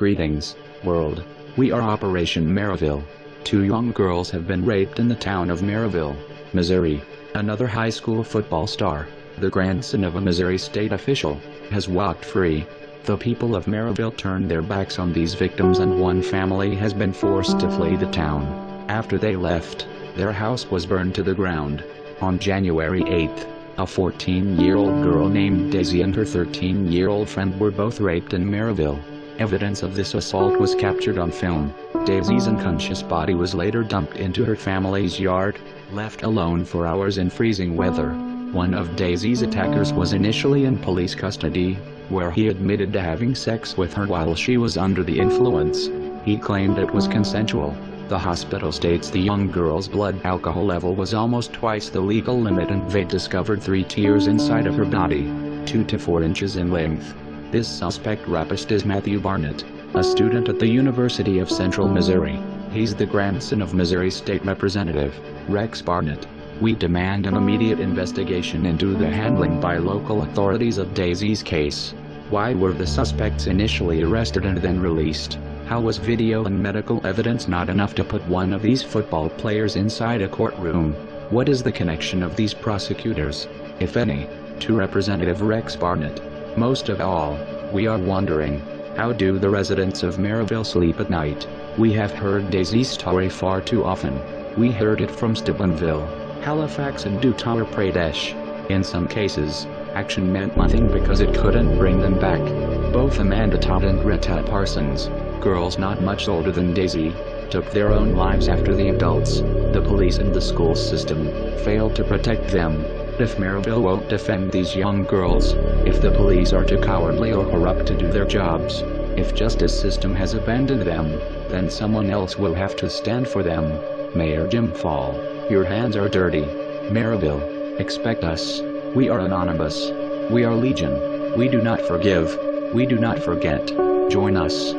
Greetings, world. We are Operation Maryville. Two young girls have been raped in the town of Maryville, Missouri. Another high school football star, the grandson of a Missouri state official, has walked free. The people of Maryville turned their backs on these victims and one family has been forced to flee the town. After they left, their house was burned to the ground. On January 8, a 14-year-old girl named Daisy and her 13-year-old friend were both raped in Maryville. Evidence of this assault was captured on film. Daisy's unconscious body was later dumped into her family's yard, left alone for hours in freezing weather. One of Daisy's attackers was initially in police custody, where he admitted to having sex with her while she was under the influence. He claimed it was consensual. The hospital states the young girl's blood alcohol level was almost twice the legal limit and they discovered three tears inside of her body, 2 to 4 inches in length. This suspect rapist is Matthew Barnett, a student at the University of Central Missouri. He's the grandson of Missouri State Representative, Rex Barnett. We demand an immediate investigation into the handling by local authorities of Daisy's case. Why were the suspects initially arrested and then released? How was video and medical evidence not enough to put one of these football players inside a courtroom? What is the connection of these prosecutors, if any, to Representative Rex Barnett? Most of all, we are wondering, how do the residents of Maryville sleep at night? We have heard Daisy's story far too often. We heard it from Steubenville, Halifax and Uttar Pradesh. In some cases, action meant nothing because it couldn't bring them back. Both Amanda Todd and Rehtaeh Parsons, girls not much older than Daisy, took their own lives after the adults, the police and the school system, failed to protect them if Maryville won't defend these young girls, if the police are too cowardly or corrupt to do their jobs, if justice system has abandoned them, then someone else will have to stand for them. Mayor Jim Fall, your hands are dirty. Maryville, expect us. We are anonymous. We are legion. We do not forgive. We do not forget. Join us.